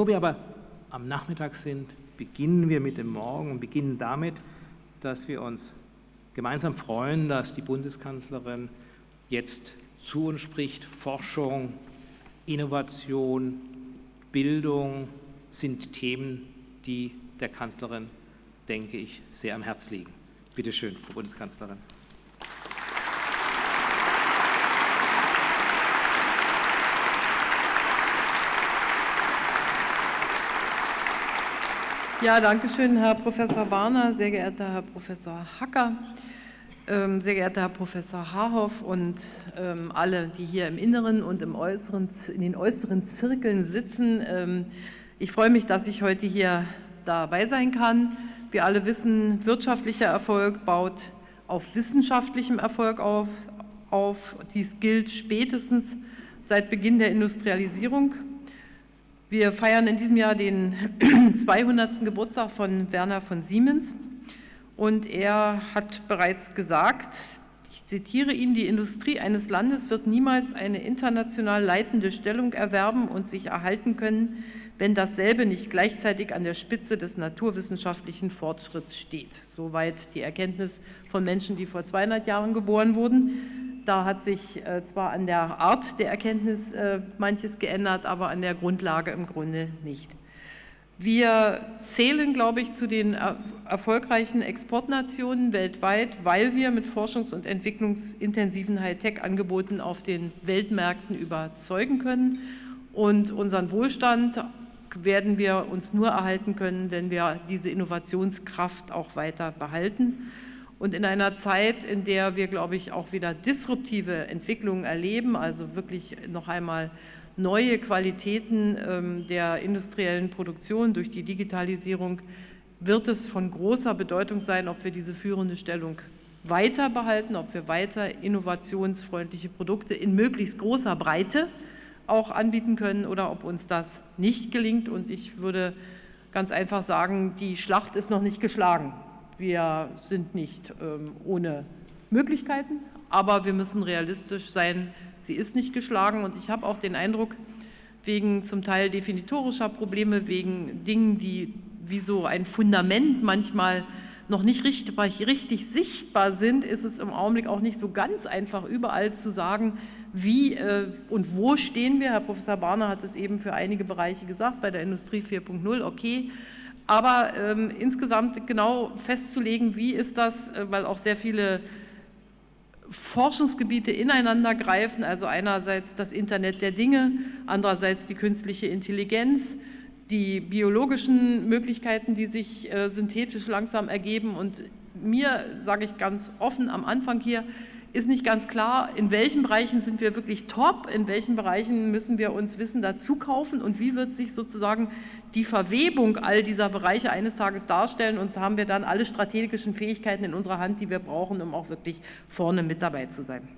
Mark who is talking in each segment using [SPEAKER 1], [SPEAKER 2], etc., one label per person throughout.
[SPEAKER 1] Bevor wir aber am Nachmittag sind, beginnen wir mit dem Morgen und beginnen damit, dass wir uns gemeinsam freuen, dass die Bundeskanzlerin jetzt zu uns spricht. Forschung, Innovation, Bildung sind Themen, die der Kanzlerin, denke ich, sehr am Herz liegen. Bitte schön, Frau Bundeskanzlerin.
[SPEAKER 2] Ja, danke schön, Herr Professor Warner, sehr geehrter Herr Professor Hacker, ähm, sehr geehrter Herr Professor Haarhoff und ähm, alle, die hier im Inneren und im äußeren, in den äußeren Zirkeln sitzen. Ähm, ich freue mich, dass ich heute hier dabei sein kann. Wir alle wissen, wirtschaftlicher Erfolg baut auf wissenschaftlichem Erfolg auf. auf. Dies gilt spätestens seit Beginn der Industrialisierung. Wir feiern in diesem Jahr den 200. Geburtstag von Werner von Siemens und er hat bereits gesagt, ich zitiere ihn, die Industrie eines Landes wird niemals eine international leitende Stellung erwerben und sich erhalten können, wenn dasselbe nicht gleichzeitig an der Spitze des naturwissenschaftlichen Fortschritts steht. Soweit die Erkenntnis von Menschen, die vor 200 Jahren geboren wurden. Da hat sich äh, zwar an der Art der Erkenntnis äh, manches geändert, aber an der Grundlage im Grunde nicht. Wir zählen, glaube ich, zu den erfolgreichen Exportnationen weltweit, weil wir mit forschungs- und entwicklungsintensiven Hightech-Angeboten auf den Weltmärkten überzeugen können. Und unseren Wohlstand werden wir uns nur erhalten können, wenn wir diese Innovationskraft auch weiter behalten. Und in einer Zeit, in der wir, glaube ich, auch wieder disruptive Entwicklungen erleben, also wirklich noch einmal neue Qualitäten ähm, der industriellen Produktion durch die Digitalisierung, wird es von großer Bedeutung sein, ob wir diese führende Stellung weiter behalten, ob wir weiter innovationsfreundliche Produkte in möglichst großer Breite auch anbieten können oder ob uns das nicht gelingt. Und ich würde ganz einfach sagen, die Schlacht ist noch nicht geschlagen. Wir sind nicht ähm, ohne Möglichkeiten, aber wir müssen realistisch sein. Sie ist nicht geschlagen und ich habe auch den Eindruck, wegen zum Teil definitorischer Probleme, wegen Dingen, die wie so ein Fundament manchmal noch nicht richtig, richtig, sichtbar sind, ist es im Augenblick auch nicht so ganz einfach, überall zu sagen, wie äh, und wo stehen wir. Herr Professor Barner hat es eben für einige Bereiche gesagt, bei der Industrie 4.0, okay, aber ähm, insgesamt genau festzulegen, wie ist das, äh, weil auch sehr viele Forschungsgebiete ineinander greifen, also einerseits das Internet der Dinge, andererseits die künstliche Intelligenz, die biologischen Möglichkeiten, die sich äh, synthetisch langsam ergeben. Und mir, sage ich ganz offen am Anfang hier, ist nicht ganz klar, in welchen Bereichen sind wir wirklich top, in welchen Bereichen müssen wir uns Wissen dazu kaufen und wie wird sich sozusagen die Verwebung all dieser Bereiche eines Tages darstellen und haben wir dann alle strategischen Fähigkeiten in unserer Hand, die wir brauchen, um auch wirklich vorne mit dabei zu sein.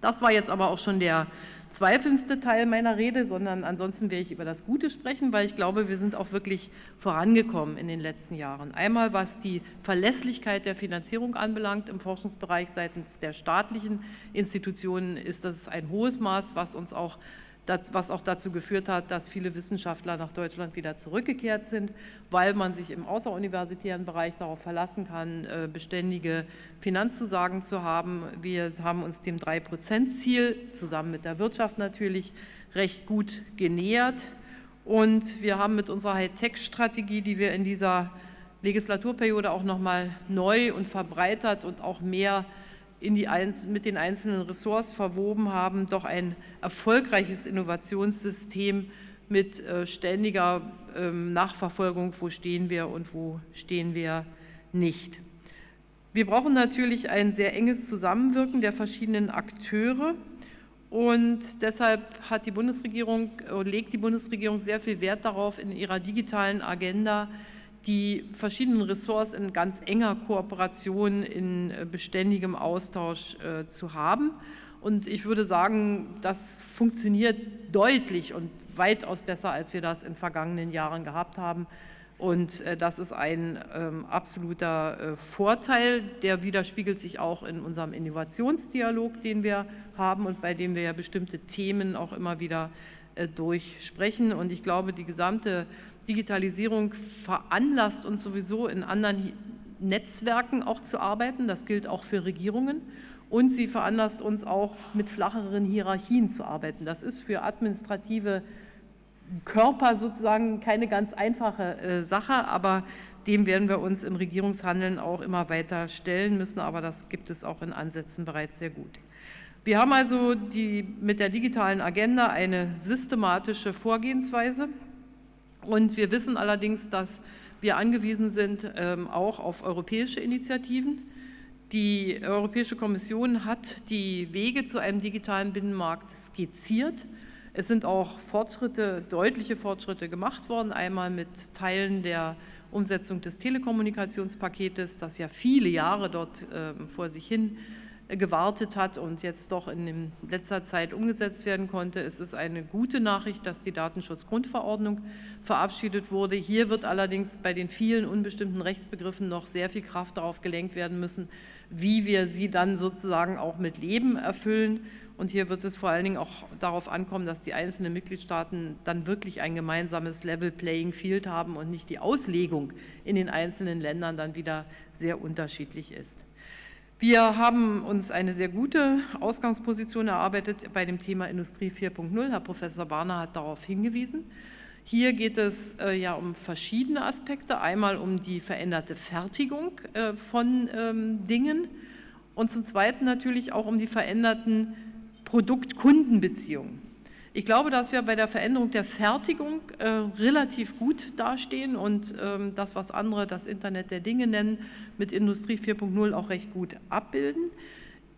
[SPEAKER 2] Das war jetzt aber auch schon der zweifelndste Teil meiner Rede, sondern ansonsten werde ich über das Gute sprechen, weil ich glaube, wir sind auch wirklich vorangekommen in den letzten Jahren. Einmal was die Verlässlichkeit der Finanzierung anbelangt im Forschungsbereich seitens der staatlichen Institutionen ist das ein hohes Maß, was uns auch was auch dazu geführt hat, dass viele Wissenschaftler nach Deutschland wieder zurückgekehrt sind, weil man sich im außeruniversitären Bereich darauf verlassen kann, äh, beständige Finanzzusagen zu haben. Wir haben uns dem 3-Prozent-Ziel zusammen mit der Wirtschaft natürlich recht gut genähert und wir haben mit unserer Hightech-Strategie, die wir in dieser Legislaturperiode auch noch mal neu und verbreitert und auch mehr in die, mit den einzelnen Ressorts verwoben haben, doch ein erfolgreiches Innovationssystem mit äh, ständiger ähm, Nachverfolgung, wo stehen wir und wo stehen wir nicht. Wir brauchen natürlich ein sehr enges Zusammenwirken der verschiedenen Akteure und deshalb hat die Bundesregierung, äh, legt die Bundesregierung sehr viel Wert darauf, in ihrer digitalen Agenda die verschiedenen Ressorts in ganz enger Kooperation, in äh, beständigem Austausch äh, zu haben. Und ich würde sagen, das funktioniert deutlich und weitaus besser, als wir das in vergangenen Jahren gehabt haben. Und äh, das ist ein ähm, absoluter Vorteil, der widerspiegelt sich auch in unserem Innovationsdialog, den wir haben und bei dem wir ja bestimmte Themen auch immer wieder durchsprechen. Und ich glaube, die gesamte Digitalisierung veranlasst uns sowieso in anderen Netzwerken auch zu arbeiten. Das gilt auch für Regierungen. Und sie veranlasst uns auch, mit flacheren Hierarchien zu arbeiten. Das ist für administrative Körper sozusagen keine ganz einfache äh, Sache, aber dem werden wir uns im Regierungshandeln auch immer weiter stellen müssen, aber das gibt es auch in Ansätzen bereits sehr gut. Wir haben also die, mit der digitalen Agenda eine systematische Vorgehensweise und wir wissen allerdings, dass wir angewiesen sind ähm, auch auf europäische Initiativen. Die Europäische Kommission hat die Wege zu einem digitalen Binnenmarkt skizziert. Es sind auch Fortschritte, deutliche Fortschritte gemacht worden, einmal mit Teilen der Umsetzung des Telekommunikationspaketes, das ja viele Jahre dort äh, vor sich hin gewartet hat und jetzt doch in letzter Zeit umgesetzt werden konnte. Es ist eine gute Nachricht, dass die Datenschutzgrundverordnung verabschiedet wurde. Hier wird allerdings bei den vielen unbestimmten Rechtsbegriffen noch sehr viel Kraft darauf gelenkt werden müssen, wie wir sie dann sozusagen auch mit Leben erfüllen. Und hier wird es vor allen Dingen auch darauf ankommen, dass die einzelnen Mitgliedstaaten dann wirklich ein gemeinsames Level Playing Field haben und nicht die Auslegung in den einzelnen Ländern dann wieder sehr unterschiedlich ist. Wir haben uns eine sehr gute Ausgangsposition erarbeitet bei dem Thema Industrie 4.0. Herr Professor Barner hat darauf hingewiesen. Hier geht es äh, ja um verschiedene Aspekte. Einmal um die veränderte Fertigung äh, von ähm, Dingen und zum Zweiten natürlich auch um die veränderten Produkt-Kundenbeziehungen. Ich glaube, dass wir bei der Veränderung der Fertigung äh, relativ gut dastehen und ähm, das, was andere das Internet der Dinge nennen, mit Industrie 4.0 auch recht gut abbilden.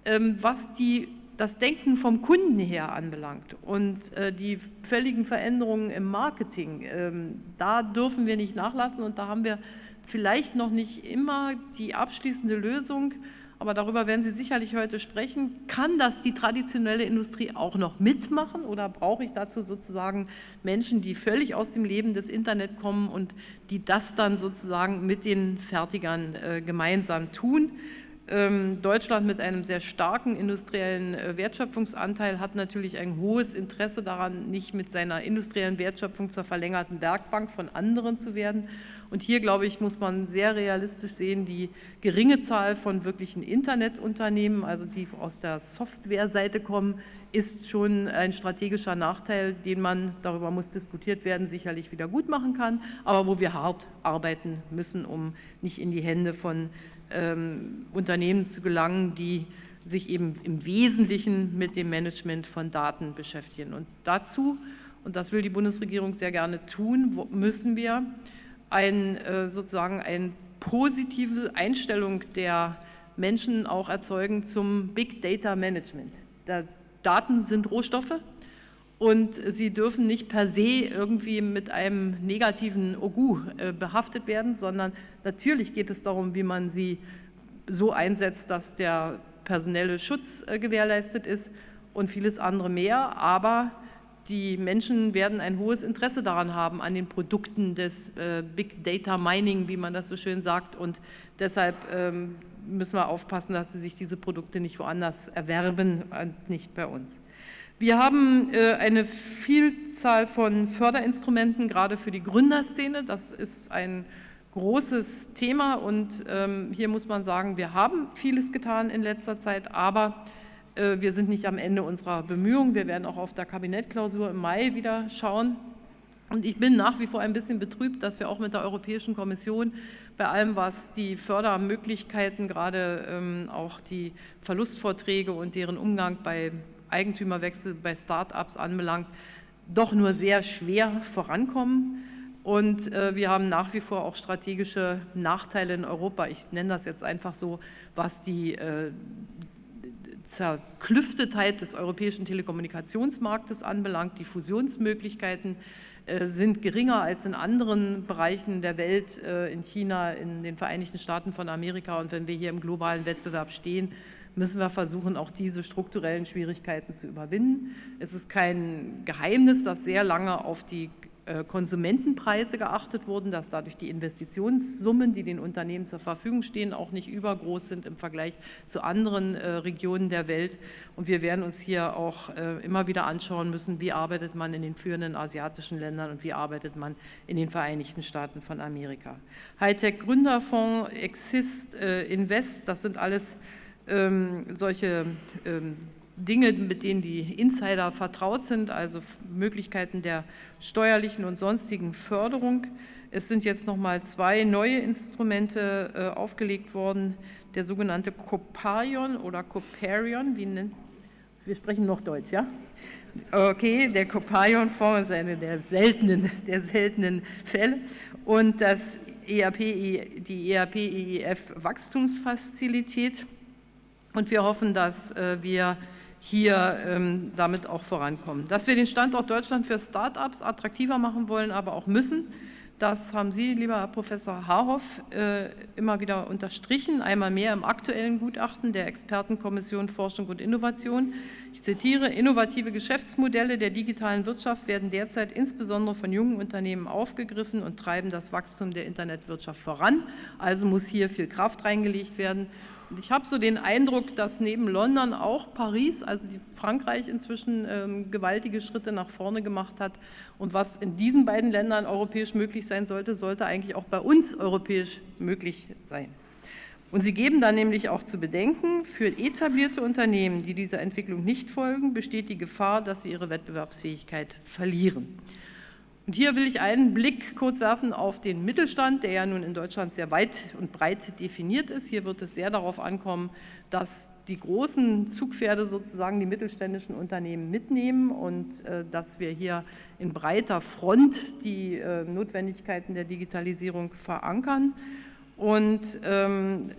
[SPEAKER 2] Ähm, was die, das Denken vom Kunden her anbelangt und äh, die völligen Veränderungen im Marketing, ähm, da dürfen wir nicht nachlassen und da haben wir vielleicht noch nicht immer die abschließende Lösung, aber darüber werden Sie sicherlich heute sprechen. Kann das die traditionelle Industrie auch noch mitmachen oder brauche ich dazu sozusagen Menschen, die völlig aus dem Leben des Internet kommen und die das dann sozusagen mit den Fertigern äh, gemeinsam tun? Ähm, Deutschland mit einem sehr starken industriellen äh, Wertschöpfungsanteil hat natürlich ein hohes Interesse daran, nicht mit seiner industriellen Wertschöpfung zur verlängerten Werkbank von anderen zu werden. Und hier, glaube ich, muss man sehr realistisch sehen, die geringe Zahl von wirklichen Internetunternehmen, also die aus der Softwareseite kommen, ist schon ein strategischer Nachteil, den man, darüber muss diskutiert werden, sicherlich wieder gut machen kann, aber wo wir hart arbeiten müssen, um nicht in die Hände von ähm, Unternehmen zu gelangen, die sich eben im Wesentlichen mit dem Management von Daten beschäftigen. Und dazu, und das will die Bundesregierung sehr gerne tun, müssen wir ein, äh, sozusagen eine positive Einstellung der Menschen auch erzeugen zum Big Data Management. Der Daten sind Rohstoffe und sie dürfen nicht per se irgendwie mit einem negativen Ogu äh, behaftet werden, sondern natürlich geht es darum, wie man sie so einsetzt, dass der personelle Schutz äh, gewährleistet ist und vieles andere mehr, aber die Menschen werden ein hohes Interesse daran haben, an den Produkten des äh, Big Data Mining, wie man das so schön sagt. Und deshalb ähm, müssen wir aufpassen, dass sie sich diese Produkte nicht woanders erwerben und nicht bei uns. Wir haben äh, eine Vielzahl von Förderinstrumenten, gerade für die Gründerszene. Das ist ein großes Thema und ähm, hier muss man sagen, wir haben vieles getan in letzter Zeit, aber wir sind nicht am Ende unserer Bemühungen. Wir werden auch auf der Kabinettklausur im Mai wieder schauen. Und ich bin nach wie vor ein bisschen betrübt, dass wir auch mit der Europäischen Kommission bei allem, was die Fördermöglichkeiten, gerade ähm, auch die Verlustvorträge und deren Umgang bei Eigentümerwechsel bei Start-ups anbelangt, doch nur sehr schwer vorankommen. Und äh, wir haben nach wie vor auch strategische Nachteile in Europa. Ich nenne das jetzt einfach so, was die äh, Zerklüftetheit des europäischen Telekommunikationsmarktes anbelangt. Die Fusionsmöglichkeiten äh, sind geringer als in anderen Bereichen der Welt, äh, in China, in den Vereinigten Staaten von Amerika. Und wenn wir hier im globalen Wettbewerb stehen, müssen wir versuchen, auch diese strukturellen Schwierigkeiten zu überwinden. Es ist kein Geheimnis, dass sehr lange auf die Konsumentenpreise geachtet wurden, dass dadurch die Investitionssummen, die den Unternehmen zur Verfügung stehen, auch nicht übergroß sind im Vergleich zu anderen äh, Regionen der Welt. Und wir werden uns hier auch äh, immer wieder anschauen müssen, wie arbeitet man in den führenden asiatischen Ländern und wie arbeitet man in den Vereinigten Staaten von Amerika. Hightech Gründerfonds, Exist, Invest, das sind alles ähm, solche ähm, Dinge, mit denen die Insider vertraut sind, also Möglichkeiten der steuerlichen und sonstigen Förderung. Es sind jetzt nochmal zwei neue Instrumente äh, aufgelegt worden, der sogenannte Coparion oder Coparion, wie nennt, wir sprechen noch Deutsch, ja? Okay, der Coparion-Fonds ist eine der seltenen, der seltenen Fälle und das ERP, die ERP-EIF-Wachstumsfazilität und wir hoffen, dass äh, wir hier ähm, damit auch vorankommen. Dass wir den Standort Deutschland für Start-ups attraktiver machen wollen, aber auch müssen, das haben Sie, lieber Herr Professor Haarhoff, äh, immer wieder unterstrichen, einmal mehr im aktuellen Gutachten der Expertenkommission Forschung und Innovation. Ich zitiere, innovative Geschäftsmodelle der digitalen Wirtschaft werden derzeit insbesondere von jungen Unternehmen aufgegriffen und treiben das Wachstum der Internetwirtschaft voran. Also muss hier viel Kraft reingelegt werden. Ich habe so den Eindruck, dass neben London auch Paris, also Frankreich inzwischen ähm, gewaltige Schritte nach vorne gemacht hat. Und was in diesen beiden Ländern europäisch möglich sein sollte, sollte eigentlich auch bei uns europäisch möglich sein. Und sie geben dann nämlich auch zu bedenken, für etablierte Unternehmen, die dieser Entwicklung nicht folgen, besteht die Gefahr, dass sie ihre Wettbewerbsfähigkeit verlieren. Und hier will ich einen Blick kurz werfen auf den Mittelstand, der ja nun in Deutschland sehr weit und breit definiert ist. Hier wird es sehr darauf ankommen, dass die großen Zugpferde sozusagen die mittelständischen Unternehmen mitnehmen und äh, dass wir hier in breiter Front die äh, Notwendigkeiten der Digitalisierung verankern. Und ähm,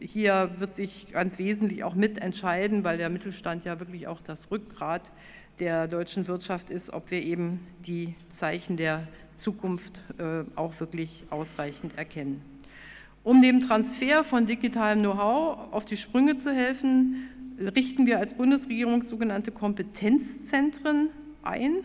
[SPEAKER 2] hier wird sich ganz wesentlich auch mitentscheiden, weil der Mittelstand ja wirklich auch das Rückgrat ist der deutschen Wirtschaft ist, ob wir eben die Zeichen der Zukunft äh, auch wirklich ausreichend erkennen. Um dem Transfer von digitalem Know-how auf die Sprünge zu helfen, richten wir als Bundesregierung sogenannte Kompetenzzentren ein.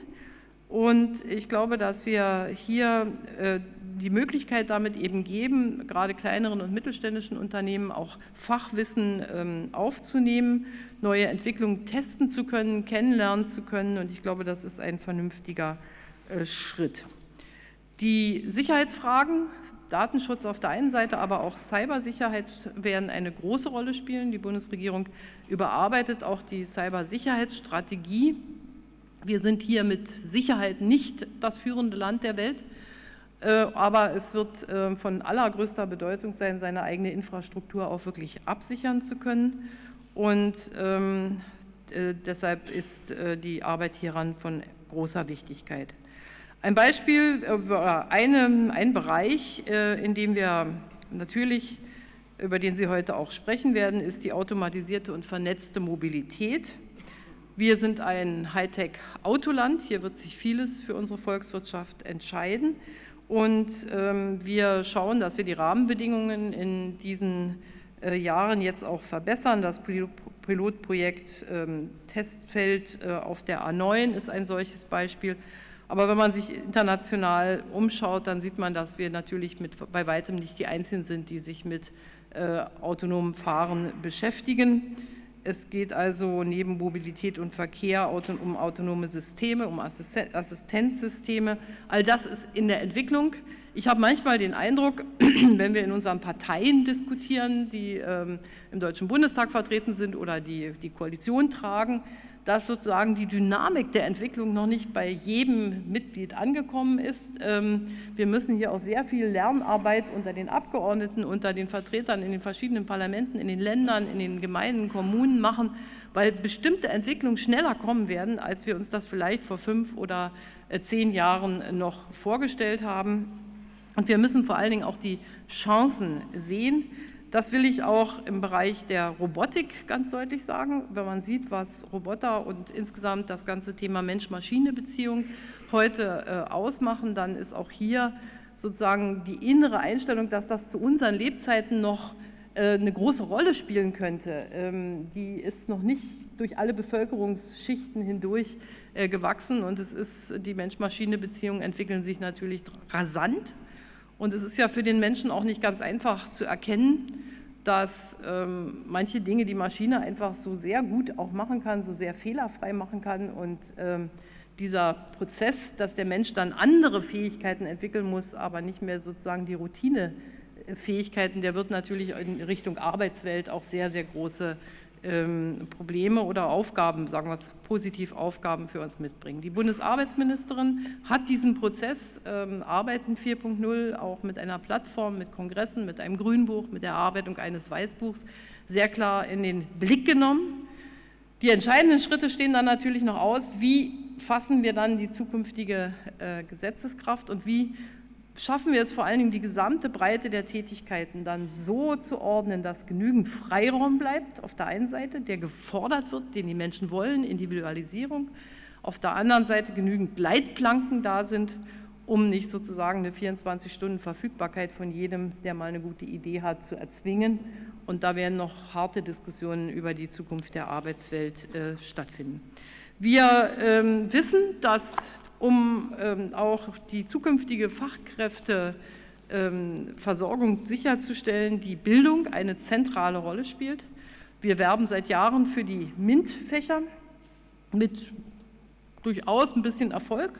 [SPEAKER 2] Und ich glaube, dass wir hier äh, die Möglichkeit damit eben geben, gerade kleineren und mittelständischen Unternehmen auch Fachwissen ähm, aufzunehmen, neue Entwicklungen testen zu können, kennenlernen zu können. Und ich glaube, das ist ein vernünftiger äh, Schritt. Die Sicherheitsfragen, Datenschutz auf der einen Seite, aber auch Cybersicherheit werden eine große Rolle spielen. Die Bundesregierung überarbeitet auch die Cybersicherheitsstrategie. Wir sind hier mit Sicherheit nicht das führende Land der Welt. Äh, aber es wird äh, von allergrößter Bedeutung sein, seine eigene Infrastruktur auch wirklich absichern zu können. Und ähm, äh, deshalb ist die Arbeit hieran von großer Wichtigkeit. Ein Beispiel, eine, ein Bereich, in dem wir natürlich, über den Sie heute auch sprechen werden, ist die automatisierte und vernetzte Mobilität. Wir sind ein Hightech-Autoland, hier wird sich vieles für unsere Volkswirtschaft entscheiden. Und ähm, wir schauen, dass wir die Rahmenbedingungen in diesen äh, Jahren jetzt auch verbessern. Das Pilotprojekt ähm, Testfeld äh, auf der A9 ist ein solches Beispiel. Aber wenn man sich international umschaut, dann sieht man, dass wir natürlich mit, bei weitem nicht die Einzigen sind, die sich mit äh, autonomem Fahren beschäftigen. Es geht also neben Mobilität und Verkehr um autonome Systeme, um Assistenzsysteme. All das ist in der Entwicklung. Ich habe manchmal den Eindruck, wenn wir in unseren Parteien diskutieren, die ähm, im Deutschen Bundestag vertreten sind oder die die Koalition tragen, dass sozusagen die Dynamik der Entwicklung noch nicht bei jedem Mitglied angekommen ist. Ähm, wir müssen hier auch sehr viel Lernarbeit unter den Abgeordneten, unter den Vertretern in den verschiedenen Parlamenten, in den Ländern, in den Gemeinden, Kommunen machen, weil bestimmte Entwicklungen schneller kommen werden, als wir uns das vielleicht vor fünf oder äh, zehn Jahren noch vorgestellt haben. Und wir müssen vor allen Dingen auch die Chancen sehen, das will ich auch im Bereich der Robotik ganz deutlich sagen. Wenn man sieht, was Roboter und insgesamt das ganze Thema Mensch-Maschine-Beziehung heute äh, ausmachen, dann ist auch hier sozusagen die innere Einstellung, dass das zu unseren Lebzeiten noch äh, eine große Rolle spielen könnte, ähm, die ist noch nicht durch alle Bevölkerungsschichten hindurch äh, gewachsen. Und es ist, die Mensch-Maschine-Beziehungen entwickeln sich natürlich rasant und es ist ja für den Menschen auch nicht ganz einfach zu erkennen, dass ähm, manche Dinge die Maschine einfach so sehr gut auch machen kann, so sehr fehlerfrei machen kann und ähm, dieser Prozess, dass der Mensch dann andere Fähigkeiten entwickeln muss, aber nicht mehr sozusagen die Routinefähigkeiten, der wird natürlich in Richtung Arbeitswelt auch sehr, sehr große Probleme oder Aufgaben, sagen wir es positiv, Aufgaben für uns mitbringen. Die Bundesarbeitsministerin hat diesen Prozess ähm, Arbeiten 4.0 auch mit einer Plattform, mit Kongressen, mit einem Grünbuch, mit der Erarbeitung eines Weißbuchs sehr klar in den Blick genommen. Die entscheidenden Schritte stehen dann natürlich noch aus, wie fassen wir dann die zukünftige äh, Gesetzeskraft und wie schaffen wir es vor allen Dingen, die gesamte Breite der Tätigkeiten dann so zu ordnen, dass genügend Freiraum bleibt auf der einen Seite, der gefordert wird, den die Menschen wollen, Individualisierung, auf der anderen Seite genügend Leitplanken da sind, um nicht sozusagen eine 24-Stunden-Verfügbarkeit von jedem, der mal eine gute Idee hat, zu erzwingen. Und da werden noch harte Diskussionen über die Zukunft der Arbeitswelt äh, stattfinden. Wir ähm, wissen, dass um ähm, auch die zukünftige Fachkräfteversorgung ähm, sicherzustellen, die Bildung eine zentrale Rolle spielt. Wir werben seit Jahren für die MINT-Fächer mit durchaus ein bisschen Erfolg.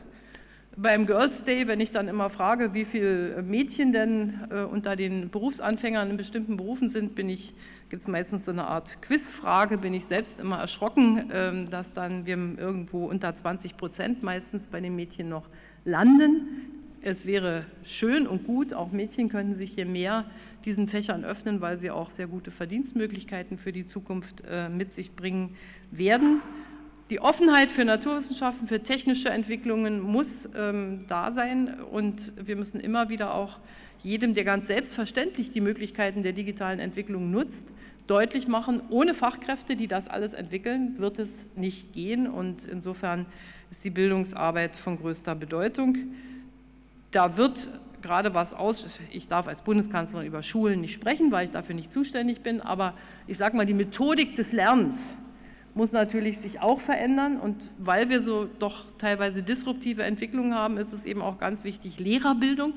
[SPEAKER 2] Beim Girls Day, wenn ich dann immer frage, wie viele Mädchen denn äh, unter den Berufsanfängern in bestimmten Berufen sind, bin ich gibt es meistens so eine Art Quizfrage, bin ich selbst immer erschrocken, ähm, dass dann wir irgendwo unter 20 Prozent meistens bei den Mädchen noch landen. Es wäre schön und gut, auch Mädchen könnten sich hier mehr diesen Fächern öffnen, weil sie auch sehr gute Verdienstmöglichkeiten für die Zukunft äh, mit sich bringen werden. Die Offenheit für Naturwissenschaften, für technische Entwicklungen muss ähm, da sein und wir müssen immer wieder auch jedem, der ganz selbstverständlich die Möglichkeiten der digitalen Entwicklung nutzt, deutlich machen, ohne Fachkräfte, die das alles entwickeln, wird es nicht gehen. Und insofern ist die Bildungsarbeit von größter Bedeutung. Da wird gerade was aus, ich darf als Bundeskanzlerin über Schulen nicht sprechen, weil ich dafür nicht zuständig bin, aber ich sage mal, die Methodik des Lernens muss natürlich sich auch verändern und weil wir so doch teilweise disruptive Entwicklungen haben, ist es eben auch ganz wichtig, Lehrerbildung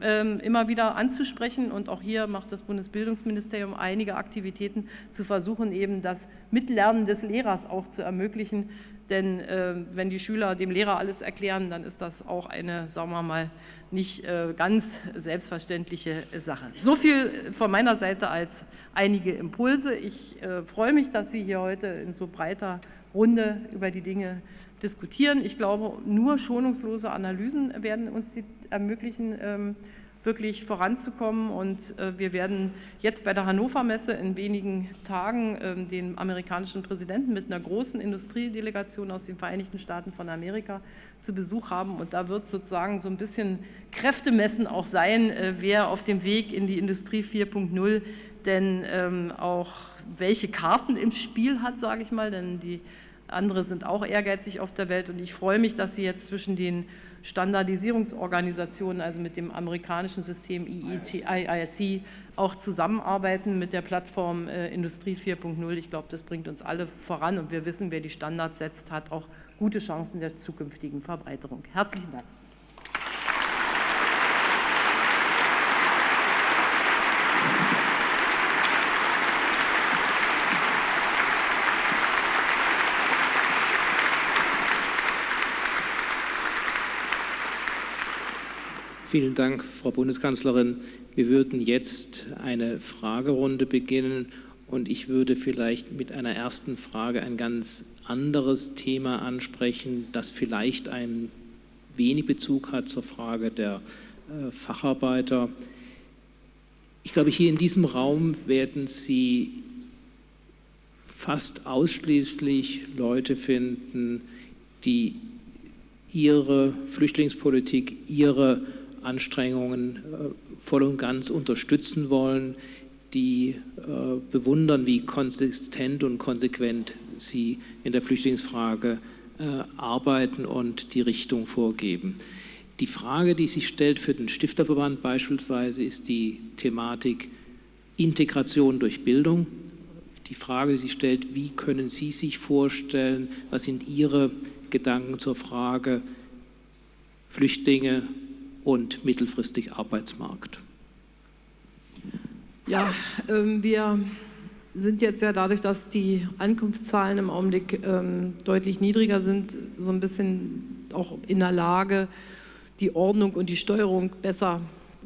[SPEAKER 2] immer wieder anzusprechen und auch hier macht das Bundesbildungsministerium einige Aktivitäten zu versuchen, eben das Mitlernen des Lehrers auch zu ermöglichen, denn äh, wenn die Schüler dem Lehrer alles erklären, dann ist das auch eine, sagen wir mal, nicht äh, ganz selbstverständliche Sache. So viel von meiner Seite als einige Impulse. Ich äh, freue mich, dass Sie hier heute in so breiter Runde über die Dinge diskutieren. Ich glaube, nur schonungslose Analysen werden uns ermöglichen, ähm, wirklich voranzukommen. Und äh, wir werden jetzt bei der Hannover Messe in wenigen Tagen ähm, den amerikanischen Präsidenten mit einer großen Industriedelegation aus den Vereinigten Staaten von Amerika zu Besuch haben. Und da wird sozusagen so ein bisschen Kräftemessen auch sein, äh, wer auf dem Weg in die Industrie 4.0 denn ähm, auch welche Karten im Spiel hat, sage ich mal, denn die andere sind auch ehrgeizig auf der Welt und ich freue mich, dass Sie jetzt zwischen den Standardisierungsorganisationen, also mit dem amerikanischen System IEC, auch zusammenarbeiten mit der Plattform äh, Industrie 4.0. Ich glaube, das bringt uns alle voran und wir wissen, wer die Standards setzt, hat auch gute Chancen der zukünftigen Verbreiterung. Herzlichen Dank.
[SPEAKER 1] Vielen Dank, Frau Bundeskanzlerin. Wir würden jetzt eine Fragerunde beginnen und ich würde vielleicht mit einer ersten Frage ein ganz anderes Thema ansprechen, das vielleicht ein wenig Bezug hat zur Frage der äh, Facharbeiter. Ich glaube, hier in diesem Raum werden Sie fast ausschließlich Leute finden, die ihre Flüchtlingspolitik, ihre Anstrengungen äh, voll und ganz unterstützen wollen, die äh, bewundern, wie konsistent und konsequent sie in der Flüchtlingsfrage äh, arbeiten und die Richtung vorgeben. Die Frage, die sich stellt für den Stifterverband beispielsweise, ist die Thematik Integration durch Bildung. Die Frage, die sie stellt, wie können Sie sich vorstellen, was sind Ihre Gedanken zur Frage Flüchtlinge und mittelfristig Arbeitsmarkt?
[SPEAKER 2] Ja, ähm, wir sind jetzt ja dadurch, dass die Ankunftszahlen im Augenblick ähm, deutlich niedriger sind, so ein bisschen auch in der Lage, die Ordnung und die Steuerung besser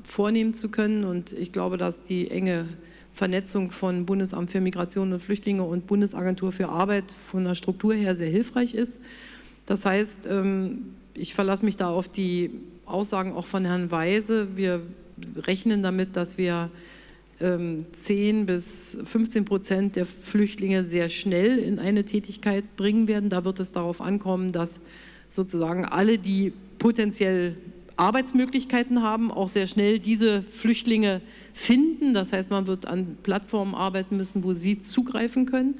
[SPEAKER 2] vornehmen zu können. Und ich glaube, dass die enge Vernetzung von Bundesamt für Migration und Flüchtlinge und Bundesagentur für Arbeit von der Struktur her sehr hilfreich ist. Das heißt, ähm, ich verlasse mich da auf die Aussagen auch von Herrn Weise. Wir rechnen damit, dass wir 10 ähm, bis 15 Prozent der Flüchtlinge sehr schnell in eine Tätigkeit bringen werden. Da wird es darauf ankommen, dass sozusagen alle, die potenziell Arbeitsmöglichkeiten haben, auch sehr schnell diese Flüchtlinge finden. Das heißt, man wird an Plattformen arbeiten müssen, wo sie zugreifen können.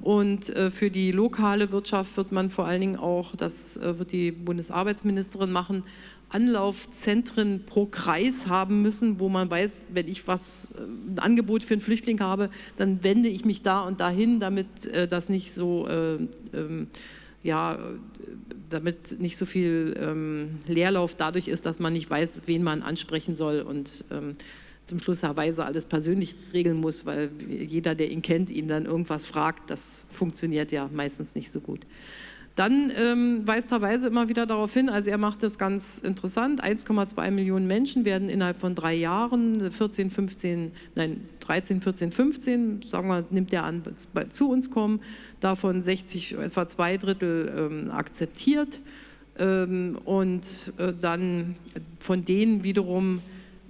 [SPEAKER 2] Und äh, für die lokale Wirtschaft wird man vor allen Dingen auch, das äh, wird die Bundesarbeitsministerin machen, Anlaufzentren pro Kreis haben müssen, wo man weiß, wenn ich was, äh, ein Angebot für einen Flüchtling habe, dann wende ich mich da und dahin, damit äh, das nicht so, äh, ähm, ja, damit nicht so viel ähm, Leerlauf dadurch ist, dass man nicht weiß, wen man ansprechen soll und ähm, zum Schluss Herr alles persönlich regeln muss, weil jeder, der ihn kennt, ihn dann irgendwas fragt. Das funktioniert ja meistens nicht so gut. Dann ähm, weist Weise immer wieder darauf hin, also er macht das ganz interessant, 1,2 Millionen Menschen werden innerhalb von drei Jahren, 14, 15, nein, 13, 14, 15, sagen wir, nimmt er an, zu uns kommen, davon 60, etwa zwei Drittel ähm, akzeptiert ähm, und äh, dann von denen wiederum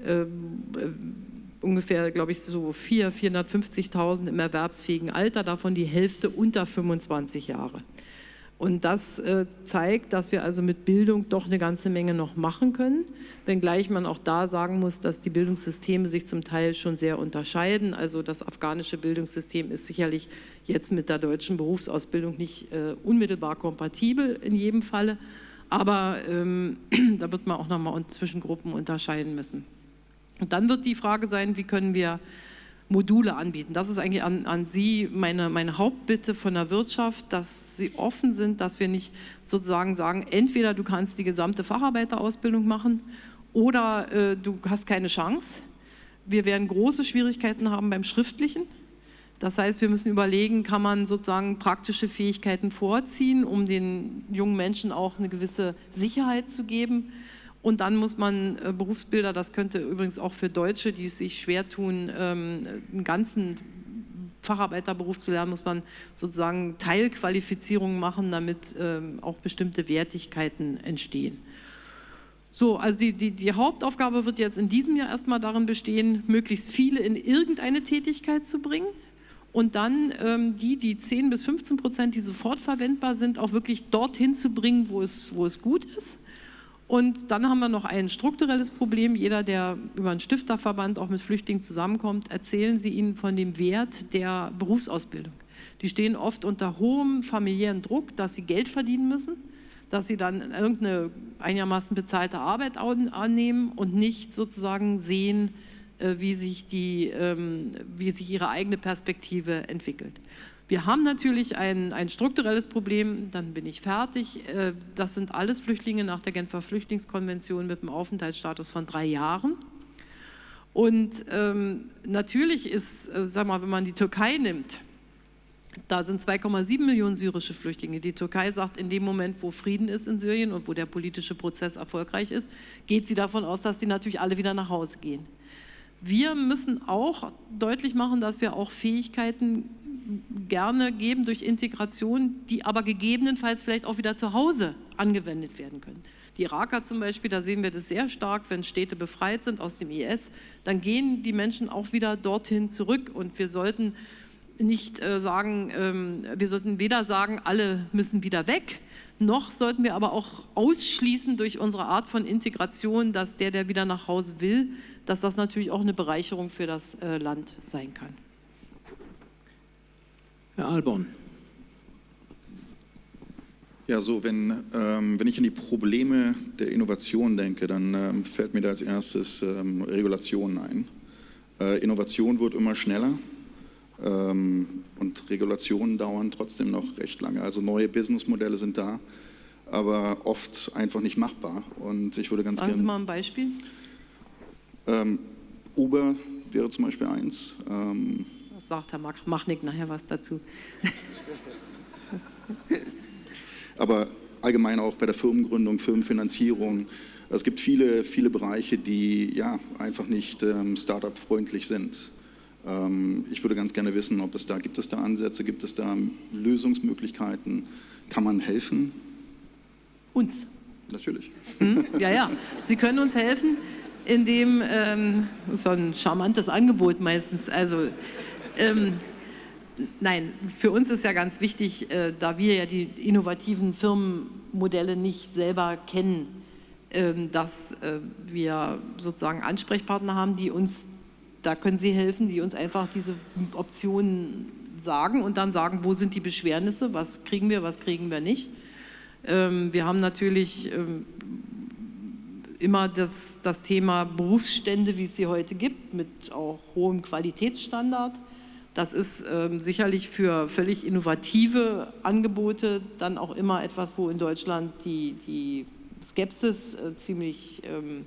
[SPEAKER 2] äh, ungefähr, glaube ich, so 400.000, 450.000 im erwerbsfähigen Alter, davon die Hälfte unter 25 Jahre. Und das äh, zeigt, dass wir also mit Bildung doch eine ganze Menge noch machen können, wenngleich man auch da sagen muss, dass die Bildungssysteme sich zum Teil schon sehr unterscheiden. Also das afghanische Bildungssystem ist sicherlich jetzt mit der deutschen Berufsausbildung nicht äh, unmittelbar kompatibel in jedem Falle, aber ähm, da wird man auch nochmal zwischen Gruppen unterscheiden müssen. Und dann wird die Frage sein, wie können wir Module anbieten. Das ist eigentlich an, an Sie meine, meine Hauptbitte von der Wirtschaft, dass Sie offen sind, dass wir nicht sozusagen sagen, entweder du kannst die gesamte Facharbeiterausbildung machen oder äh, du hast keine Chance. Wir werden große Schwierigkeiten haben beim Schriftlichen. Das heißt, wir müssen überlegen, kann man sozusagen praktische Fähigkeiten vorziehen, um den jungen Menschen auch eine gewisse Sicherheit zu geben. Und dann muss man äh, Berufsbilder, das könnte übrigens auch für Deutsche, die es sich schwer tun, ähm, einen ganzen Facharbeiterberuf zu lernen, muss man sozusagen Teilqualifizierungen machen, damit ähm, auch bestimmte Wertigkeiten entstehen. So, also die, die, die, Hauptaufgabe wird jetzt in diesem Jahr erstmal darin bestehen, möglichst viele in irgendeine Tätigkeit zu bringen und dann ähm, die, die 10 bis 15 Prozent, die sofort verwendbar sind, auch wirklich dorthin zu bringen, wo es, wo es gut ist. Und dann haben wir noch ein strukturelles Problem. Jeder, der über einen Stifterverband auch mit Flüchtlingen zusammenkommt, erzählen Sie ihnen von dem Wert der Berufsausbildung. Die stehen oft unter hohem familiären Druck, dass sie Geld verdienen müssen, dass sie dann irgendeine einigermaßen bezahlte Arbeit annehmen und nicht sozusagen sehen, äh, wie sich, die, ähm, wie sich ihre eigene Perspektive entwickelt. Wir haben natürlich ein, ein strukturelles Problem, dann bin ich fertig. Äh, das sind alles Flüchtlinge nach der Genfer Flüchtlingskonvention mit einem Aufenthaltsstatus von drei Jahren. Und ähm, natürlich ist, äh, sag mal, wenn man die Türkei nimmt, da sind 2,7 Millionen syrische Flüchtlinge. Die Türkei sagt, in dem Moment, wo Frieden ist in Syrien und wo der politische Prozess erfolgreich ist, geht sie davon aus, dass sie natürlich alle wieder nach Hause gehen. Wir müssen auch deutlich machen, dass wir auch Fähigkeiten gerne geben durch Integration, die aber gegebenenfalls vielleicht auch wieder zu Hause angewendet werden können. Die Iraker zum Beispiel, da sehen wir das sehr stark, wenn Städte befreit sind aus dem IS, dann gehen die Menschen auch wieder dorthin zurück und wir sollten nicht äh, sagen, ähm, wir sollten weder sagen, alle müssen wieder weg, noch sollten wir aber auch ausschließen durch unsere Art von Integration, dass der, der wieder nach Hause will, dass das natürlich auch eine Bereicherung für das äh, Land sein kann.
[SPEAKER 1] Herr Alborn.
[SPEAKER 3] Ja, so, wenn, ähm, wenn ich an die Probleme der Innovation denke, dann ähm, fällt mir da als erstes ähm, Regulation ein. Äh, Innovation wird immer schneller ähm, und Regulationen dauern trotzdem noch recht lange. Also neue Businessmodelle sind da, aber oft einfach nicht machbar. Und ich würde ganz
[SPEAKER 2] Sagen Sie mal ein Beispiel.
[SPEAKER 3] Ähm, Uber wäre zum Beispiel eins.
[SPEAKER 2] Sagt Herr Mach- Machnick nachher was dazu.
[SPEAKER 3] aber allgemein auch bei der Firmengründung, Firmenfinanzierung. Es gibt viele, viele Bereiche, die ja einfach nicht ähm, Startup-freundlich sind. Ähm, ich würde ganz gerne wissen, ob es da, gibt es da Ansätze, gibt es da Lösungsmöglichkeiten? Kann man helfen?
[SPEAKER 2] Uns.
[SPEAKER 3] Natürlich.
[SPEAKER 2] Hm? Ja, ja. Sie können uns helfen, indem, ähm, so ein charmantes Angebot meistens, also ähm, nein, für uns ist ja ganz wichtig, äh, da wir ja die innovativen Firmenmodelle nicht selber kennen, ähm, dass äh, wir sozusagen Ansprechpartner haben, die uns, da können Sie helfen, die uns einfach diese Optionen sagen und dann sagen, wo sind die Beschwernisse, was kriegen wir, was kriegen wir nicht. Ähm, Wir haben natürlich ähm, immer das, das Thema Berufsstände, wie es sie heute gibt, mit auch hohem Qualitätsstandard. Das ist ähm, sicherlich für völlig innovative Angebote dann auch immer etwas, wo in Deutschland die, die Skepsis äh, ziemlich ähm,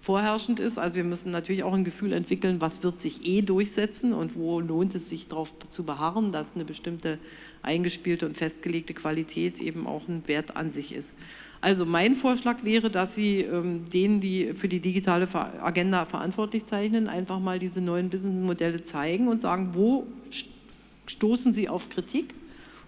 [SPEAKER 2] vorherrschend ist. Also wir müssen natürlich auch ein Gefühl entwickeln, was wird sich eh durchsetzen und wo lohnt es sich darauf zu beharren, dass eine bestimmte eingespielte und festgelegte Qualität eben auch ein Wert an sich ist. Also mein Vorschlag wäre, dass Sie ähm, denen, die für die digitale Agenda verantwortlich zeichnen, einfach mal diese neuen Businessmodelle zeigen und sagen, wo st- stoßen Sie auf Kritik?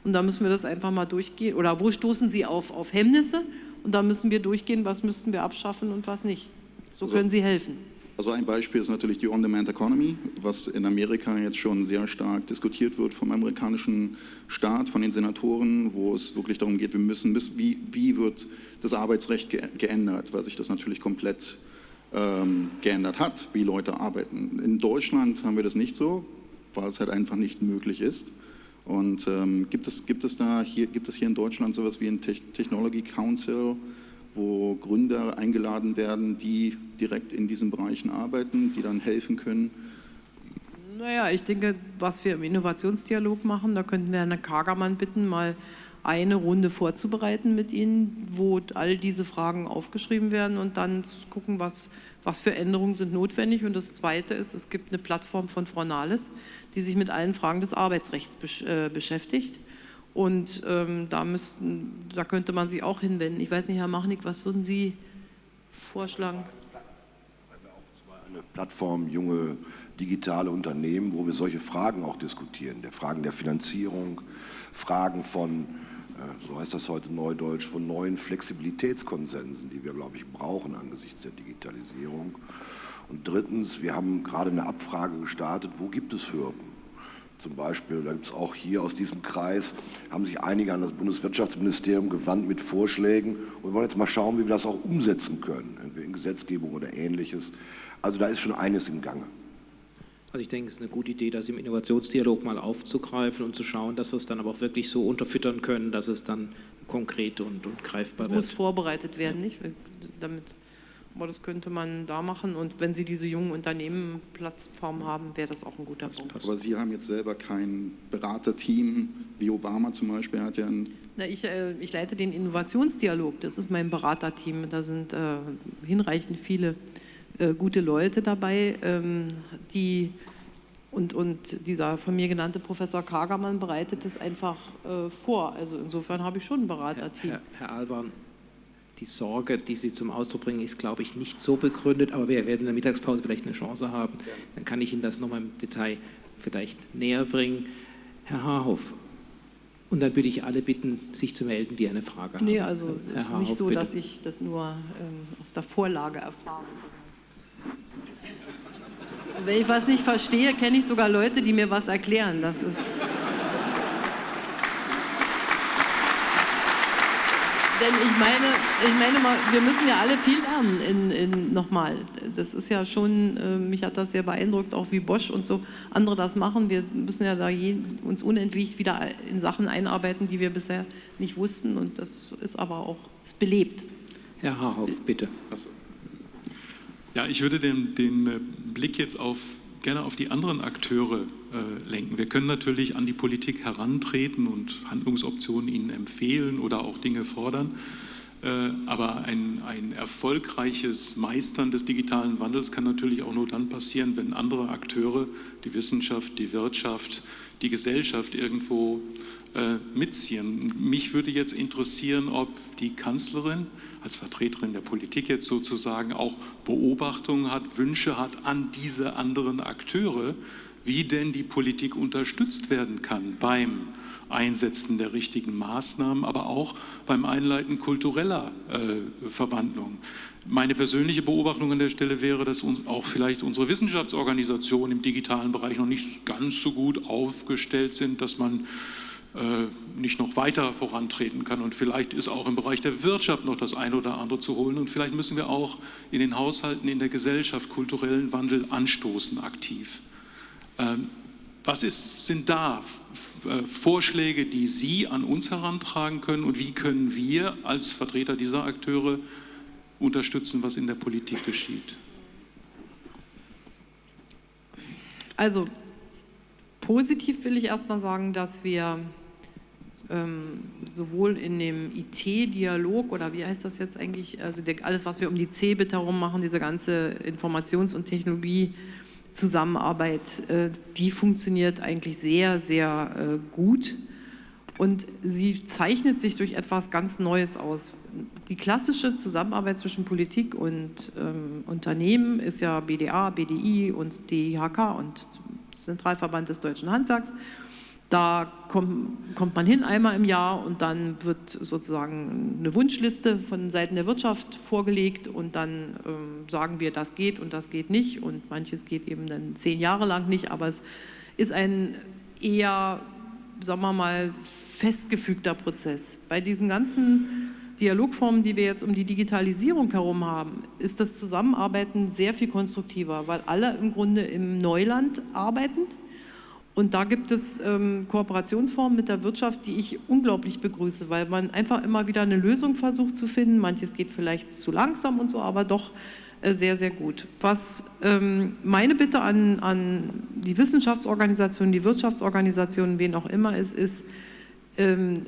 [SPEAKER 2] Und da müssen wir das einfach mal durchgehen. Oder wo stoßen Sie auf, auf Hemmnisse? Und da müssen wir durchgehen, was müssten wir abschaffen und was nicht. So können Sie helfen.
[SPEAKER 3] Also ein Beispiel ist natürlich die On-Demand Economy, was in Amerika jetzt schon sehr stark diskutiert wird vom amerikanischen Staat, von den Senatoren, wo es wirklich darum geht, wir müssen, wie, wie wird das Arbeitsrecht ge geändert, weil sich das natürlich komplett ähm, geändert hat, wie Leute arbeiten. In Deutschland haben wir das nicht so, weil es halt einfach nicht möglich ist. Und ähm, gibt, es, gibt, es da hier, gibt es hier in Deutschland sowas wie ein Tech Technology Council, wo Gründer eingeladen werden, die direkt in diesen Bereichen arbeiten, die dann helfen können.
[SPEAKER 2] Naja, ich denke, was wir im Innovationsdialog machen, da könnten wir Herrn Kagermann bitten, mal eine Runde vorzubereiten mit Ihnen, wo all diese Fragen aufgeschrieben werden und dann zu gucken, was, was für Änderungen sind notwendig. Und das Zweite ist, es gibt eine Plattform von Frau Nahles, die sich mit allen Fragen des Arbeitsrechts äh, beschäftigt. Und ähm, da, müssten, da könnte man sich auch hinwenden. Ich weiß nicht, Herr Machnick, was würden Sie vorschlagen?
[SPEAKER 4] eine Plattform junge digitale Unternehmen, wo wir solche Fragen auch diskutieren, der Fragen der Finanzierung, Fragen von, äh, so heißt das heute neudeutsch, von neuen Flexibilitätskonsensen, die wir, glaube ich, brauchen angesichts der Digitalisierung. Und drittens, wir haben gerade eine Abfrage gestartet, wo gibt es Hürden? Zum Beispiel, da gibt es auch hier aus diesem Kreis, haben sich einige an das Bundeswirtschaftsministerium gewandt mit Vorschlägen und wir wollen jetzt mal schauen, wie wir das auch umsetzen können, entweder in Gesetzgebung oder ähnliches. Also da ist schon eines im Gange.
[SPEAKER 1] Also ich denke, es ist eine gute Idee, das im Innovationsdialog mal aufzugreifen und zu schauen, dass wir es dann aber auch wirklich so unterfüttern können, dass es dann konkret und, und greifbar
[SPEAKER 2] Das muss
[SPEAKER 1] wird.
[SPEAKER 2] vorbereitet werden, nicht? Damit, aber das könnte man da machen. Und wenn Sie diese jungen Unternehmen Plattform haben, wäre das auch ein guter Punkt.
[SPEAKER 1] passt.
[SPEAKER 3] Aber Sie haben jetzt selber kein Beraterteam, wie Obama zum Beispiel hat ja ein
[SPEAKER 2] Na, ich, äh, ich leite den Innovationsdialog, das ist mein Beraterteam. Da sind äh, hinreichend viele äh, gute Leute dabei, ähm, die und, und dieser von mir genannte Professor Kagermann bereitet es einfach äh, vor. Also insofern habe ich schon ein
[SPEAKER 1] Herr,
[SPEAKER 2] Beraterteam.
[SPEAKER 1] Herr, Herr Alban, die Sorge, die Sie zum Ausdruck bringen, ist, glaube ich, nicht so begründet, aber wir werden in der Mittagspause vielleicht eine Chance haben. Dann kann ich Ihnen das nochmal im Detail vielleicht näher bringen. Herr Haarhoff, und dann würde ich alle bitten, sich zu melden, die eine Frage haben.
[SPEAKER 2] Nee, also es ist nicht
[SPEAKER 1] Haarhoff,
[SPEAKER 2] so,
[SPEAKER 1] bitte.
[SPEAKER 2] dass ich das nur ähm, aus der Vorlage erfahre. Wenn ich was nicht verstehe, kenne ich sogar Leute, die mir was erklären. Das ist. Denn ich meine, ich meine mal, wir müssen ja alle viel lernen in, in, nochmal. Das ist ja schon, äh, mich hat das sehr beeindruckt, auch wie Bosch und so andere das machen. Wir müssen ja da je, uns unentwegt wieder in Sachen einarbeiten, die wir bisher nicht wussten. Und das ist aber auch, es belebt.
[SPEAKER 1] Herr Haarhoff, bitte.
[SPEAKER 5] Ja, ich würde den, den äh, Blick jetzt auf gerne auf die anderen Akteure lenken. Wir können natürlich an die Politik herantreten und Handlungsoptionen ihnen empfehlen oder auch Dinge fordern. Äh, aber ein, ein, erfolgreiches Meistern des digitalen Wandels kann natürlich auch nur dann passieren, wenn andere Akteure, die Wissenschaft, die Wirtschaft, die Gesellschaft irgendwo äh, mitziehen. Mich würde jetzt interessieren, ob die Kanzlerin als Vertreterin der Politik jetzt sozusagen auch Beobachtungen hat, Wünsche hat an diese anderen Akteure, wie denn die Politik unterstützt werden kann beim Einsetzen der richtigen Maßnahmen, aber auch beim Einleiten kultureller äh, Verwandlung. Meine persönliche Beobachtung an der Stelle wäre, dass uns auch vielleicht unsere Wissenschaftsorganisationen im digitalen Bereich noch nicht ganz so gut aufgestellt sind, dass man äh, nicht noch weiter vorantreten kann. Und vielleicht ist auch im Bereich der Wirtschaft noch das eine oder andere zu holen. Und vielleicht müssen wir auch in den Haushalten, in der Gesellschaft kulturellen Wandel anstoßen aktiv. Ähm, was ist, sind da äh, Vorschläge, die Sie an uns herantragen können und wie können wir als Vertreter dieser Akteure unterstützen, was in der Politik geschieht?
[SPEAKER 2] Also positiv will ich erstmal sagen, dass wir ähm, sowohl in dem IT-Dialog oder wie heißt das jetzt eigentlich, also der, alles, was wir um die CeBIT herum machen, diese ganze Informations- und Technologie- Zusammenarbeit, äh, die funktioniert eigentlich sehr, sehr äh, gut und sie zeichnet sich durch etwas ganz Neues aus. Die klassische Zusammenarbeit zwischen Politik und ähm, Unternehmen ist ja BDA, BDI und DIHK und Zentralverband des Deutschen Handwerks da kommt, kommt, man hin einmal im Jahr und dann wird sozusagen eine Wunschliste von Seiten der Wirtschaft vorgelegt und dann ähm, sagen wir, das geht und das geht nicht und manches geht eben dann zehn Jahre lang nicht, aber es ist ein eher, sagen wir mal, festgefügter Prozess. Bei diesen ganzen Dialogformen, die wir jetzt um die Digitalisierung herum haben, ist das Zusammenarbeiten sehr viel konstruktiver, weil alle im Grunde im Neuland arbeiten und da gibt es ähm, Kooperationsformen mit der Wirtschaft, die ich unglaublich begrüße, weil man einfach immer wieder eine Lösung versucht zu finden. Manches geht vielleicht zu langsam und so, aber doch äh, sehr, sehr gut. Was ähm, meine Bitte an, an die Wissenschaftsorganisationen, die Wirtschaftsorganisationen, wen auch immer ist, ist, ähm,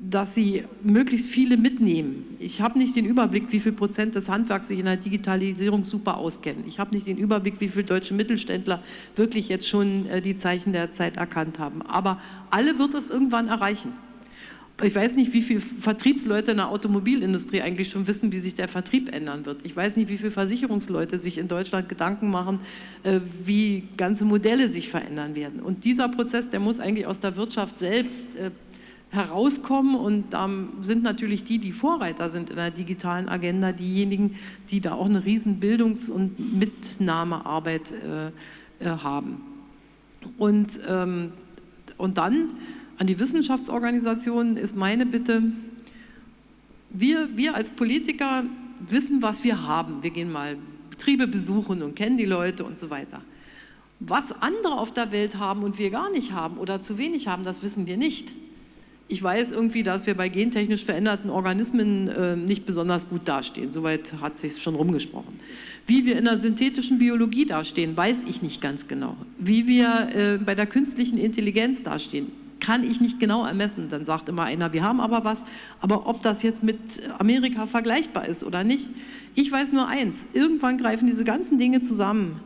[SPEAKER 2] dass sie möglichst viele mitnehmen. Ich habe nicht den Überblick, wie viel Prozent des Handwerks sich in der Digitalisierung super auskennen. Ich habe nicht den Überblick, wie viele deutsche Mittelständler wirklich jetzt schon äh, die Zeichen der Zeit erkannt haben. Aber alle wird es irgendwann erreichen. Ich weiß nicht, wie viele Vertriebsleute in der Automobilindustrie eigentlich schon wissen, wie sich der Vertrieb ändern wird. Ich weiß nicht, wie viele Versicherungsleute sich in Deutschland Gedanken machen, äh, wie ganze Modelle sich verändern werden. Und dieser Prozess, der muss eigentlich aus der Wirtschaft selbst äh, herauskommen und da sind natürlich die, die Vorreiter sind in der digitalen Agenda, diejenigen, die da auch eine riesen Bildungs- und Mitnahmearbeit äh, äh, haben. Und, ähm, und dann an die Wissenschaftsorganisationen ist meine Bitte, wir, wir als Politiker wissen, was wir haben. Wir gehen mal Betriebe besuchen und kennen die Leute und so weiter. Was andere auf der Welt haben und wir gar nicht haben oder zu wenig haben, das wissen wir nicht ich weiß irgendwie, dass wir bei gentechnisch veränderten Organismen äh, nicht besonders gut dastehen. Soweit hat sich schon rumgesprochen. Wie wir in der synthetischen Biologie dastehen, weiß ich nicht ganz genau. Wie wir äh, bei der künstlichen Intelligenz dastehen, kann ich nicht genau ermessen. Dann sagt immer einer, wir haben aber was. Aber ob das jetzt mit Amerika vergleichbar ist oder nicht, ich weiß nur eins. Irgendwann greifen diese ganzen Dinge zusammen.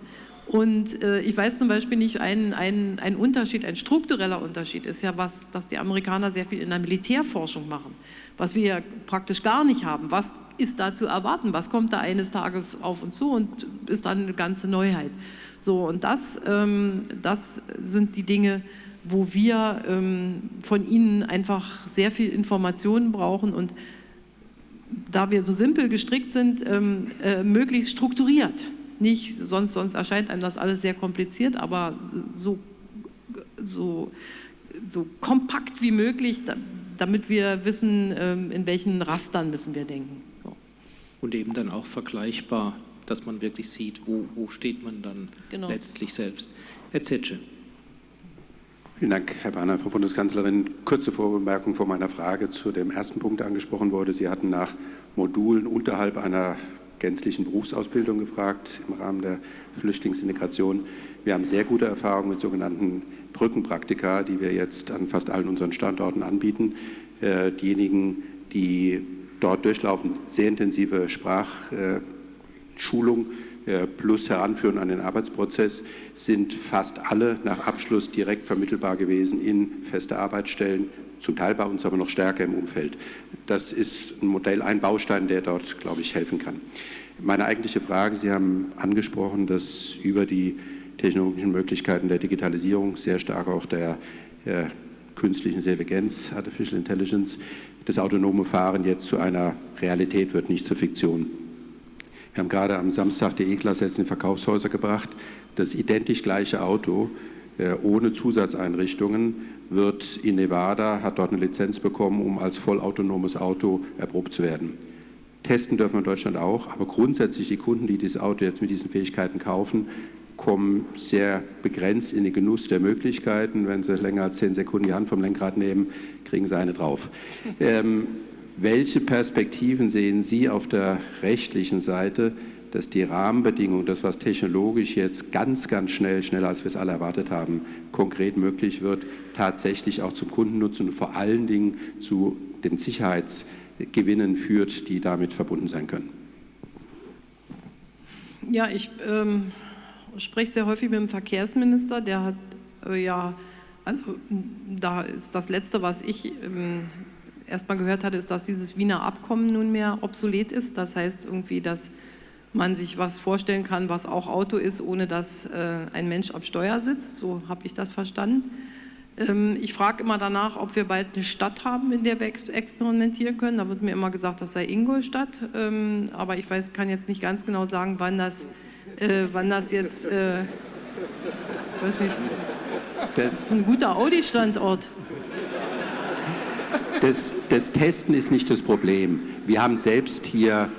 [SPEAKER 2] Und äh, ich weiß zum Beispiel nicht, ein, ein, ein Unterschied, ein struktureller Unterschied ist ja was, dass die Amerikaner sehr viel in der Militärforschung machen, was wir ja praktisch gar nicht haben. Was ist da zu erwarten? Was kommt da eines Tages auf uns zu und ist dann eine ganze Neuheit? So, und das, ähm, das sind die Dinge, wo wir ähm, von Ihnen einfach sehr viel Informationen brauchen und da wir so simpel gestrickt sind, ähm, äh, möglichst strukturiert nicht, sonst, sonst erscheint einem das alles sehr kompliziert, aber so, so, so kompakt wie möglich, damit wir wissen, ähm, in welchen Rastern müssen wir denken. So.
[SPEAKER 1] Und eben dann auch vergleichbar, dass man wirklich sieht, wo, wo steht man dann genau. letztlich selbst. Herr Zetsche.
[SPEAKER 6] Vielen Dank, Herr Bahner, Frau Bundeskanzlerin. Kurze Vorbemerkung vor meiner Frage zu dem ersten Punkt, der angesprochen wurde. Sie hatten nach Modulen unterhalb einer gänzlichen Berufsausbildung gefragt im Rahmen der Flüchtlingsintegration. Wir haben sehr gute Erfahrungen mit sogenannten Brückenpraktika, die wir jetzt an fast allen unseren Standorten anbieten. Äh, diejenigen, die dort durchlaufen, sehr intensive Sprachschulung äh, plus Heranführen an den Arbeitsprozess, sind fast alle nach Abschluss direkt vermittelbar gewesen in feste Arbeitsstellen, zum Teil bei uns aber noch stärker im Umfeld. Das ist ein Modell, ein Baustein, der dort, glaube ich, helfen kann. Meine eigentliche Frage, Sie haben angesprochen, dass über die technologischen Möglichkeiten der Digitalisierung sehr stark auch der, der künstlichen Intelligenz, Artificial Intelligence, das autonome Fahren jetzt zu einer Realität wird, nicht zur Fiktion. Wir haben gerade am Samstag die E-Klasse jetzt in Verkaufshäuser gebracht. Das identisch gleiche Auto ohne Zusatzeinrichtungen wird in Nevada, hat dort eine Lizenz bekommen, um als vollautonomes Auto erprobt zu werden. Testen dürfen wir in Deutschland auch, aber grundsätzlich die Kunden, die dieses Auto jetzt mit diesen Fähigkeiten kaufen, kommen sehr begrenzt in den Genuss der Möglichkeiten. Wenn sie länger als zehn Sekunden die Hand vom Lenkrad nehmen, kriegen sie eine drauf. Ähm, welche Perspektiven sehen Sie auf der rechtlichen Seite, dass die Rahmenbedingungen, das, was technologisch jetzt ganz, ganz schnell, schneller als wir es alle erwartet haben, konkret möglich wird, tatsächlich auch zum Kundennutzen und vor allen Dingen zu den Sicherheitsgewinnen führt, die damit verbunden sein können?
[SPEAKER 2] Ja, ich ähm, spreche sehr häufig mit dem Verkehrsminister, der hat äh, ja, also da ist das Letzte, was ich ähm, erstmal gehört hatte, ist, dass dieses Wiener Abkommen nunmehr obsolet ist. Das heißt irgendwie, dass man sich was vorstellen kann, was auch Auto ist, ohne dass äh, ein Mensch am Steuer sitzt. So habe ich das verstanden. Ähm, ich frage immer danach, ob wir bald eine Stadt haben, in der wir ex experimentieren können. Da wird mir immer gesagt, das sei Ingolstadt. Ähm, aber ich weiß, kann jetzt nicht ganz genau sagen, wann das, äh, wann das jetzt... Äh, weiß nicht, das ist ein guter Audi-Standort.
[SPEAKER 6] Das, das, Testen ist nicht das Problem. Wir haben selbst hier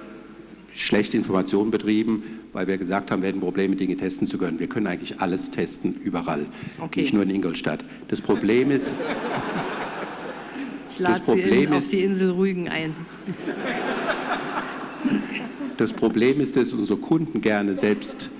[SPEAKER 6] schlechte Informationen betrieben, weil wir gesagt haben, wir hätten Probleme, Dinge testen zu können. Wir können eigentlich alles testen, überall, okay. nicht nur in Ingolstadt. Das Problem ist...
[SPEAKER 2] Ich lade Sie auf die Insel Rügen ein.
[SPEAKER 6] Das Problem ist, dass unsere Kunden gerne selbst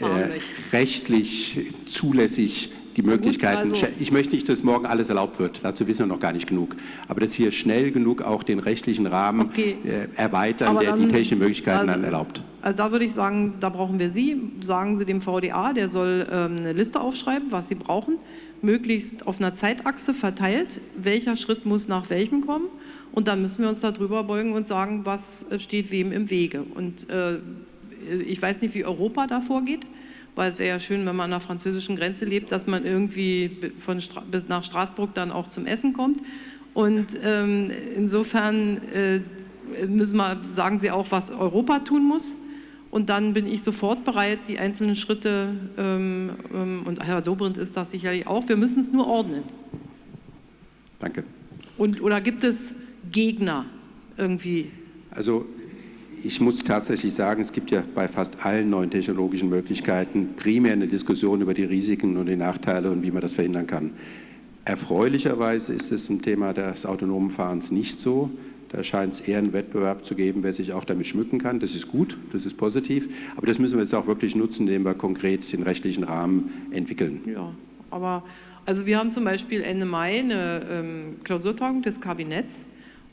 [SPEAKER 6] äh, rechtlich zulässig die Möglichkeiten, Gut, also, ich möchte nicht, dass morgen alles erlaubt wird, dazu wissen wir noch gar nicht genug, aber dass wir schnell genug auch den rechtlichen Rahmen okay. äh, erweitern, der dann, die technischen Möglichkeiten also, dann erlaubt.
[SPEAKER 2] Also da würde ich sagen, da brauchen wir Sie, sagen Sie dem VDA, der soll ähm, eine Liste aufschreiben, was Sie brauchen, möglichst auf einer Zeitachse verteilt, welcher Schritt muss nach welchem kommen und dann müssen wir uns darüber beugen und sagen, was steht wem im Wege. Und äh, ich weiß nicht, wie Europa da vorgeht weil es wäre ja schön, wenn man an der französischen Grenze lebt, dass man irgendwie von Stra bis nach Straßburg dann auch zum Essen kommt. Und ähm, insofern äh, müssen wir, sagen Sie auch, was Europa tun muss. Und dann bin ich sofort bereit, die einzelnen Schritte, ähm, ähm, und Herr Dobrindt ist das sicherlich auch, wir müssen es nur ordnen.
[SPEAKER 6] Danke.
[SPEAKER 2] Und, oder gibt es Gegner irgendwie?
[SPEAKER 6] Also ich muss tatsächlich sagen, es gibt ja bei fast allen neuen technologischen Möglichkeiten primär eine Diskussion über die Risiken und die Nachteile und wie man das verhindern kann. Erfreulicherweise ist es ein Thema des autonomen Fahrens nicht so. Da scheint es eher einen Wettbewerb zu geben, wer sich auch damit schmücken kann. Das ist gut, das ist positiv. Aber das müssen wir jetzt auch wirklich nutzen, indem wir konkret den rechtlichen Rahmen entwickeln.
[SPEAKER 2] Ja, aber also wir haben zum Beispiel Ende Mai eine ähm, Klausurtagung des Kabinetts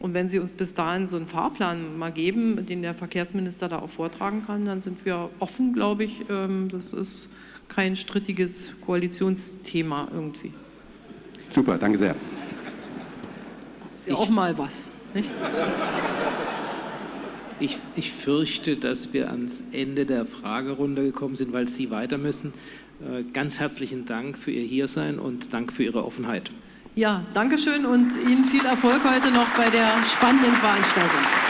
[SPEAKER 2] und wenn Sie uns bis dahin so einen Fahrplan mal geben, den der Verkehrsminister da auch vortragen kann, dann sind wir offen, glaube ich. Ähm, das ist kein strittiges Koalitionsthema irgendwie.
[SPEAKER 6] Super, danke sehr.
[SPEAKER 2] Ist ja auch mal was, nicht?
[SPEAKER 1] Ich, ich, fürchte, dass wir ans Ende der Fragerunde gekommen sind, weil Sie weiter müssen. Äh, ganz herzlichen Dank für Ihr Hiersein und Dank für Ihre Offenheit.
[SPEAKER 2] Ja, danke schön und Ihnen viel Erfolg heute noch bei der spannenden Veranstaltung.